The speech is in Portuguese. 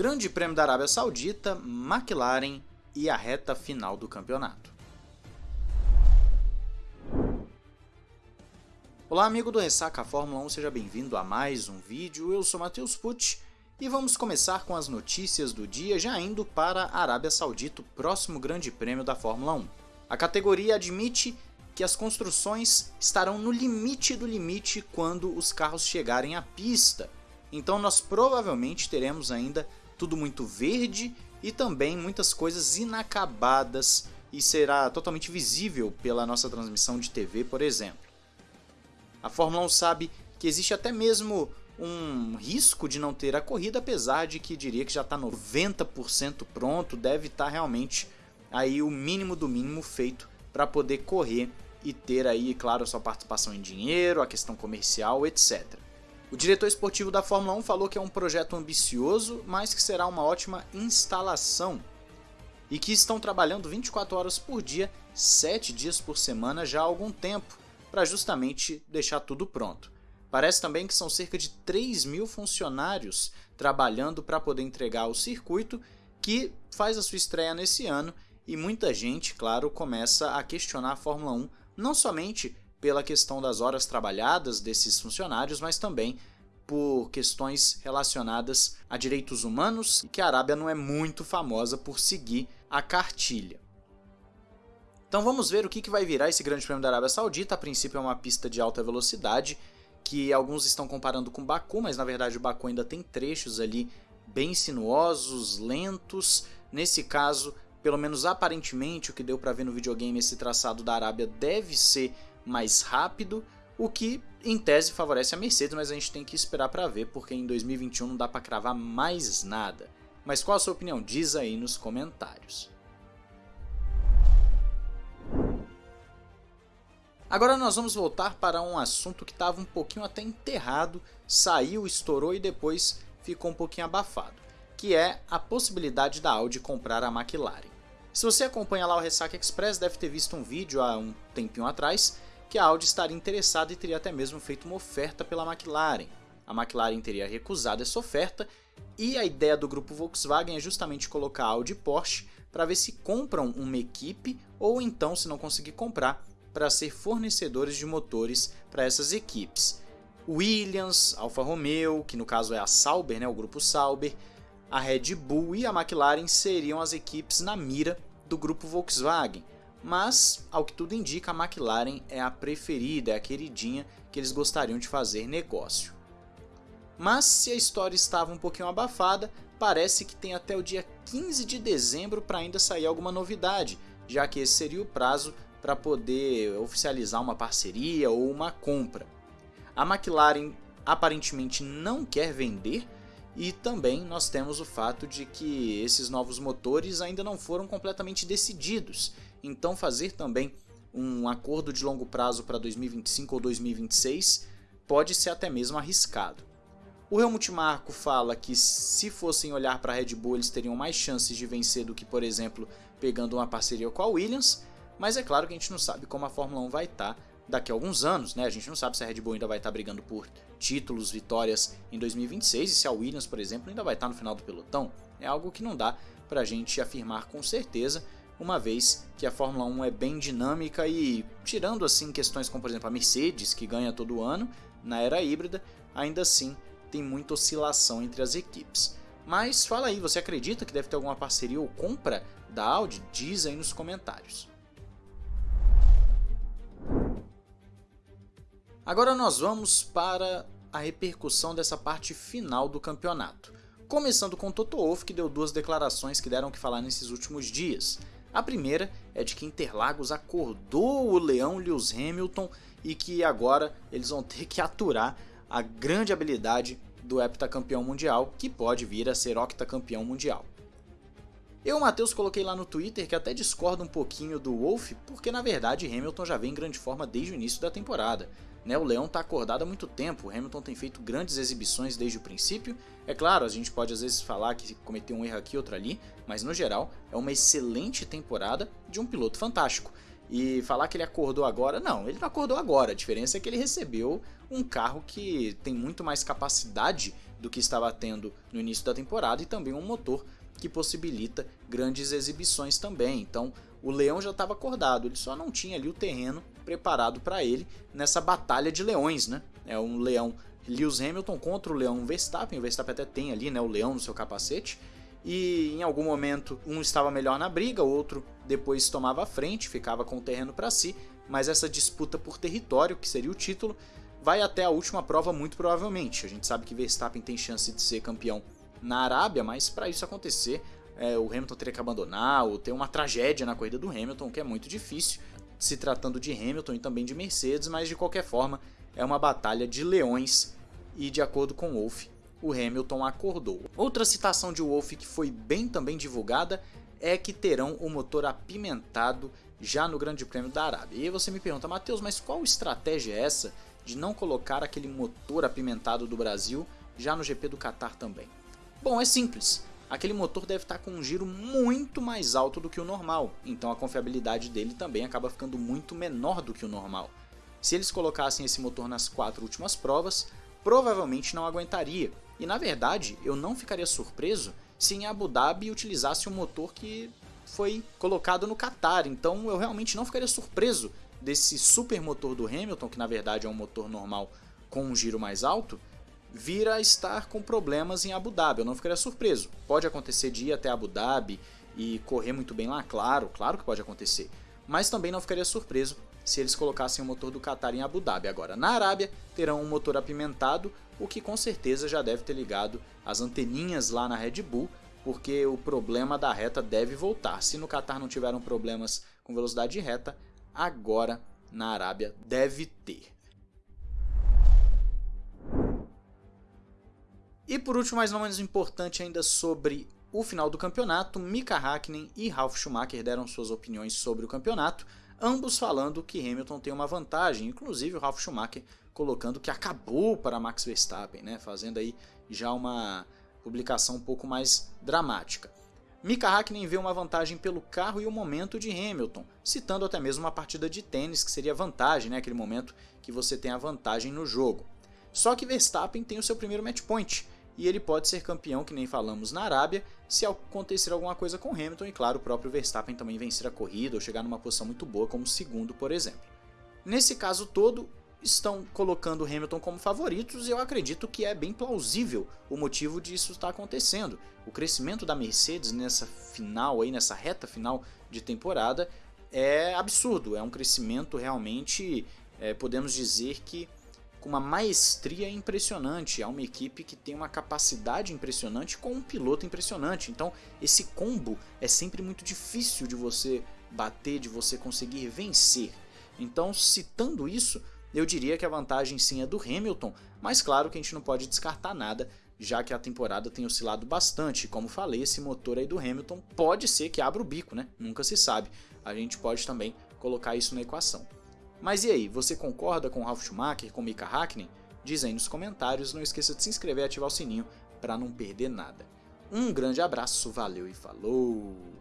Grande Prêmio da Arábia Saudita, McLaren e a reta final do campeonato. Olá amigo do Ressaca Fórmula 1, seja bem-vindo a mais um vídeo, eu sou Matheus Pucci e vamos começar com as notícias do dia já indo para a Arábia Saudita, o próximo grande prêmio da Fórmula 1. A categoria admite que as construções estarão no limite do limite quando os carros chegarem à pista, então nós provavelmente teremos ainda tudo muito verde e também muitas coisas inacabadas e será totalmente visível pela nossa transmissão de TV, por exemplo. A Fórmula 1 sabe que existe até mesmo um risco de não ter a corrida, apesar de que diria que já está 90% pronto, deve estar tá realmente aí o mínimo do mínimo feito para poder correr e ter aí, claro, a sua participação em dinheiro, a questão comercial, etc. O diretor esportivo da Fórmula 1 falou que é um projeto ambicioso, mas que será uma ótima instalação e que estão trabalhando 24 horas por dia, 7 dias por semana já há algum tempo, para justamente deixar tudo pronto. Parece também que são cerca de 3 mil funcionários trabalhando para poder entregar o circuito, que faz a sua estreia nesse ano e muita gente, claro, começa a questionar a Fórmula 1, não somente pela questão das horas trabalhadas desses funcionários, mas também por questões relacionadas a direitos humanos que a Arábia não é muito famosa por seguir a cartilha. Então vamos ver o que vai virar esse Grande Prêmio da Arábia Saudita. A princípio é uma pista de alta velocidade, que alguns estão comparando com Baku, mas na verdade o Baku ainda tem trechos ali bem sinuosos, lentos. Nesse caso, pelo menos aparentemente, o que deu para ver no videogame, esse traçado da Arábia deve ser mais rápido, o que em tese favorece a Mercedes, mas a gente tem que esperar para ver, porque em 2021 não dá para cravar mais nada. Mas qual a sua opinião? Diz aí nos comentários. Agora nós vamos voltar para um assunto que estava um pouquinho até enterrado, saiu, estourou e depois ficou um pouquinho abafado, que é a possibilidade da Audi comprar a McLaren. Se você acompanha lá o Ressaca Express, deve ter visto um vídeo há um tempinho atrás que a Audi estaria interessada e teria até mesmo feito uma oferta pela McLaren. A McLaren teria recusado essa oferta e a ideia do grupo Volkswagen é justamente colocar Audi e Porsche para ver se compram uma equipe ou então, se não conseguir comprar, para ser fornecedores de motores para essas equipes. Williams, Alfa Romeo, que no caso é a Sauber, né, o grupo Sauber, a Red Bull e a McLaren seriam as equipes na mira do grupo Volkswagen mas, ao que tudo indica, a McLaren é a preferida, é a queridinha que eles gostariam de fazer negócio. Mas se a história estava um pouquinho abafada, parece que tem até o dia 15 de dezembro para ainda sair alguma novidade, já que esse seria o prazo para poder oficializar uma parceria ou uma compra. A McLaren aparentemente não quer vender e também nós temos o fato de que esses novos motores ainda não foram completamente decididos então fazer também um acordo de longo prazo para 2025 ou 2026 pode ser até mesmo arriscado. O Helmut Marko fala que se fossem olhar para a Red Bull eles teriam mais chances de vencer do que, por exemplo, pegando uma parceria com a Williams, mas é claro que a gente não sabe como a Fórmula 1 vai estar tá daqui a alguns anos, né? A gente não sabe se a Red Bull ainda vai estar tá brigando por títulos, vitórias em 2026 e se a Williams, por exemplo, ainda vai estar tá no final do pelotão. É algo que não dá para a gente afirmar com certeza, uma vez que a Fórmula 1 é bem dinâmica e, tirando assim questões como por exemplo a Mercedes, que ganha todo ano, na era híbrida, ainda assim tem muita oscilação entre as equipes. Mas fala aí, você acredita que deve ter alguma parceria ou compra da Audi? Diz aí nos comentários. Agora nós vamos para a repercussão dessa parte final do campeonato. Começando com Toto Wolff, que deu duas declarações que deram que falar nesses últimos dias. A primeira é de que Interlagos acordou o leão Lewis Hamilton e que agora eles vão ter que aturar a grande habilidade do heptacampeão mundial, que pode vir a ser octacampeão mundial. Eu, Matheus, coloquei lá no Twitter que até discordo um pouquinho do Wolff, porque na verdade Hamilton já vem em grande forma desde o início da temporada. Né, o Leão está acordado há muito tempo, o Hamilton tem feito grandes exibições desde o princípio. É claro, a gente pode às vezes falar que cometeu um erro aqui, outro ali, mas no geral é uma excelente temporada de um piloto fantástico. E falar que ele acordou agora, não, ele não acordou agora. A diferença é que ele recebeu um carro que tem muito mais capacidade do que estava tendo no início da temporada e também um motor que possibilita grandes exibições também. Então, o Leão já estava acordado, ele só não tinha ali o terreno preparado para ele nessa batalha de leões, né? É um leão Lewis Hamilton contra o leão Verstappen, o Verstappen até tem ali, né, o leão no seu capacete, e em algum momento um estava melhor na briga, o outro depois tomava a frente, ficava com o terreno para si, mas essa disputa por território, que seria o título, vai até a última prova muito provavelmente. A gente sabe que Verstappen tem chance de ser campeão na Arábia, mas para isso acontecer, é, o Hamilton teria que abandonar ou ter uma tragédia na corrida do Hamilton, que é muito difícil, se tratando de Hamilton e também de Mercedes, mas de qualquer forma é uma batalha de leões e de acordo com Wolff, o Hamilton acordou. Outra citação de Wolff que foi bem também divulgada é que terão o motor apimentado já no Grande Prêmio da Arábia. E aí você me pergunta, Matheus, mas qual estratégia é essa de não colocar aquele motor apimentado do Brasil já no GP do Qatar também? Bom, é simples. Aquele motor deve estar com um giro muito mais alto do que o normal, então a confiabilidade dele também acaba ficando muito menor do que o normal. Se eles colocassem esse motor nas quatro últimas provas, provavelmente não aguentaria. E na verdade, eu não ficaria surpreso se em Abu Dhabi utilizasse um motor que foi colocado no Qatar. Então eu realmente não ficaria surpreso desse super motor do Hamilton, que na verdade é um motor normal com um giro mais alto, vir a estar com problemas em Abu Dhabi. Eu não ficaria surpreso. Pode acontecer de ir até Abu Dhabi e correr muito bem lá, claro, claro que pode acontecer. Mas também não ficaria surpreso se eles colocassem o motor do Qatar em Abu Dhabi. Agora, na Arábia, terão um motor apimentado, o que com certeza já deve ter ligado as anteninhas lá na Red Bull, porque o problema da reta deve voltar. Se no Qatar não tiveram problemas com velocidade de reta, agora na Arábia deve ter. E por último, mas não menos importante ainda sobre o final do campeonato, Mika Hakkinen e Ralf Schumacher deram suas opiniões sobre o campeonato ambos falando que Hamilton tem uma vantagem, inclusive o Ralf Schumacher colocando que acabou para Max Verstappen, né, fazendo aí já uma publicação um pouco mais dramática. Mika Hakkinen vê uma vantagem pelo carro e o momento de Hamilton, citando até mesmo uma partida de tênis que seria vantagem, né, aquele momento que você tem a vantagem no jogo. Só que Verstappen tem o seu primeiro match point, e ele pode ser campeão, que nem falamos na Arábia, se acontecer alguma coisa com Hamilton e, claro, o próprio Verstappen também vencer a corrida ou chegar numa posição muito boa, como segundo, por exemplo. Nesse caso todo, estão colocando Hamilton como favoritos e eu acredito que é bem plausível o motivo disso estar acontecendo. O crescimento da Mercedes nessa final aí, nessa reta final de temporada é absurdo, é um crescimento realmente, é, podemos dizer que com uma maestria impressionante. É uma equipe que tem uma capacidade impressionante com um piloto impressionante. Então, esse combo é sempre muito difícil de você bater, de você conseguir vencer. Então, citando isso, eu diria que a vantagem sim é do Hamilton, mas claro que a gente não pode descartar nada, já que a temporada tem oscilado bastante. Como falei, esse motor aí do Hamilton pode ser que abra o bico, né? Nunca se sabe. A gente pode também colocar isso na equação. Mas e aí, você concorda com Ralf Schumacher, com Mika Hakkinen? Diz aí nos comentários, não esqueça de se inscrever e ativar o sininho para não perder nada. Um grande abraço, valeu e falou!